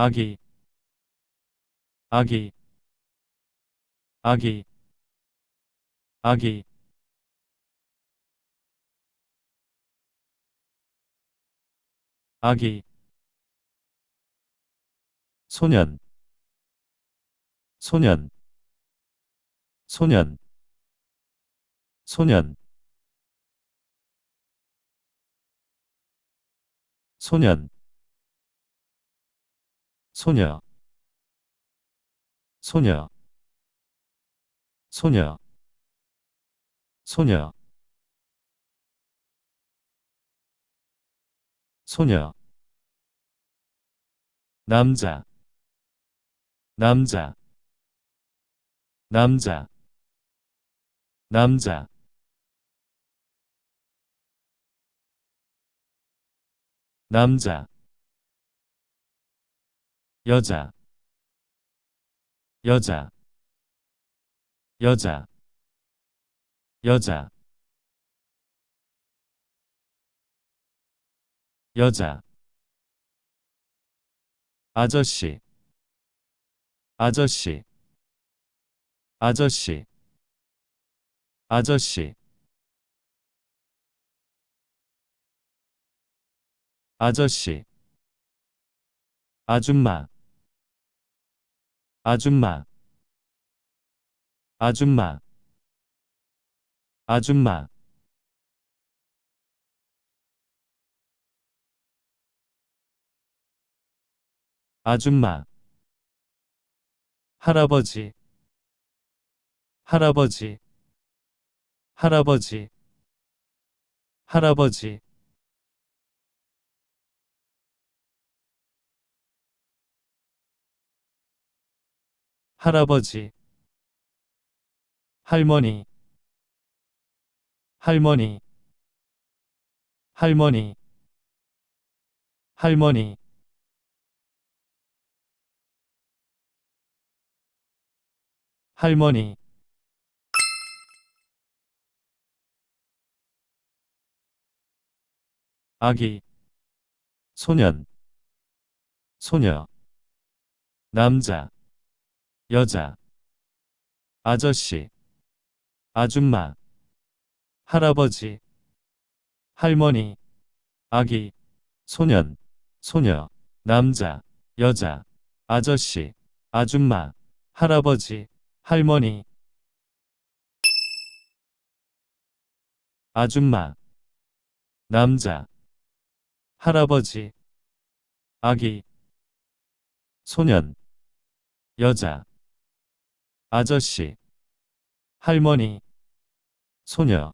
아기 아기 아기 아기. 아기. 소년 소년 소년 소년. 소년 소녀 소녀 소녀 소녀 소녀. 남자 남자 남자 남자. 남자 여자. 여자. 여자. 여자. 여자. 아저씨. 아저씨. 아저씨. 아저씨. 아저씨. 아줌마 아줌마. 아줌마. 아줌마. 아줌마. 할아버지. 할아버지. 할아버지. 할아버지 할아버지 할머니 할머니 할머니 할머니. 할머니. 아기 소년 소녀 남자 여자 아저씨 아줌마 할아버지 할머니 아기 소년 소녀 남자 여자 아저씨 아줌마 할아버지 할머니. 아줌마 남자 할아버지 아기 소년 여자 아저씨. 할머니. 소녀